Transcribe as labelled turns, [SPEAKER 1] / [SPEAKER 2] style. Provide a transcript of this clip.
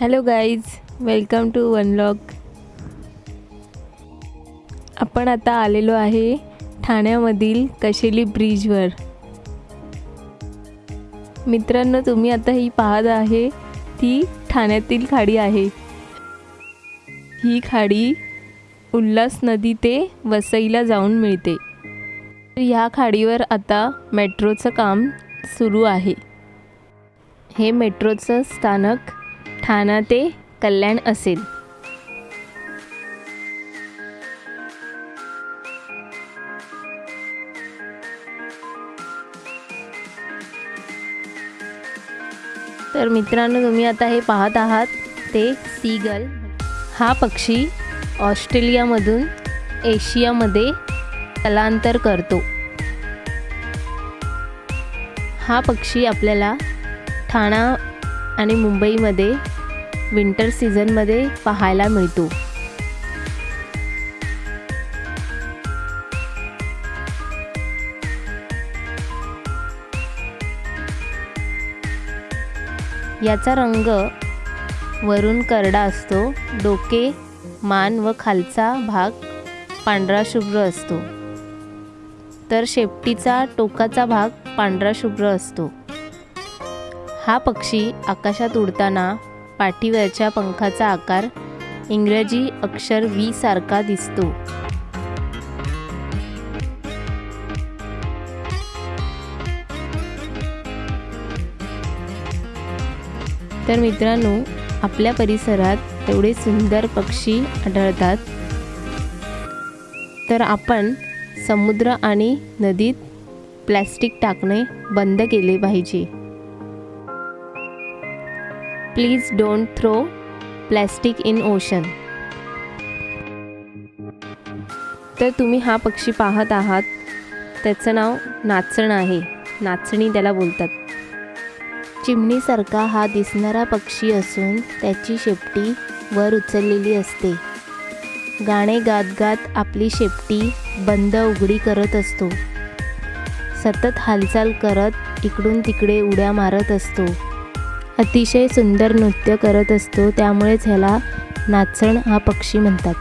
[SPEAKER 1] Hello guys welcome to unlock आपण आता आलेलो आहे ठाण्यामधील कशेली ब्रिजवर. मित्रांनो तुम्ही आता ही पाहत आहे ती ठाण्यातील खाडी आहे. ही खाडी उल्हास नदी ते वसईला जाऊन मिळते. ह्या खाडीवर आता मेट्रोचं काम सुरू आहे. हे मेट्रोचं स्थानक ठाणा ते कल्याण असेल. तर मित्रांनो तुम्ही आता हे पाहत आहात ते सीगल. हा पक्षी ऑस्ट्रेलियामधून एशियामध्ये स्थलांतर करतो. हा पक्षी आपल्याला ठाणा आणि मुंबईमध्ये विंटर सीझनमध्ये पाहायला मिळतो. याचा रंग वरून करडा असतो. डोके मान व खालचा भाग पांढरा शुभ्र असतो. तर शेपटीचा टोकाचा भाग पांढरा शुभ्र असतो. हा पक्षी आकाशात उडताना पाठीवरच्या पंखाचा आकार इंग्रजी अक्षर व्ही सारखा दिसतो. तर मित्रांनो आपल्या परिसरात एवढे सुंदर पक्षी आढळतात. तर आपण समुद्र आणि नदीत प्लॅस्टिक टाकणे बंद केले पाहिजे. Please don't throw plastic in ocean तर तुम्ही हा पक्षी पाहत आहात. त्याचं नाव नाचण आहे. नाचणी त्याला बोलतात. चिमणीसारखा हा दिसणारा पक्षी असून त्याची शेपटी वर उचललेली असते. गाणे गात गात आपली शेपटी बंद उघडी करत असतो. सतत हालचाल करत इकडून तिकडे उड्या मारत असतो. अतिशय सुंदर नृत्य करत असतो त्यामुळेच ह्याला नाचण हा पक्षी म्हणतात.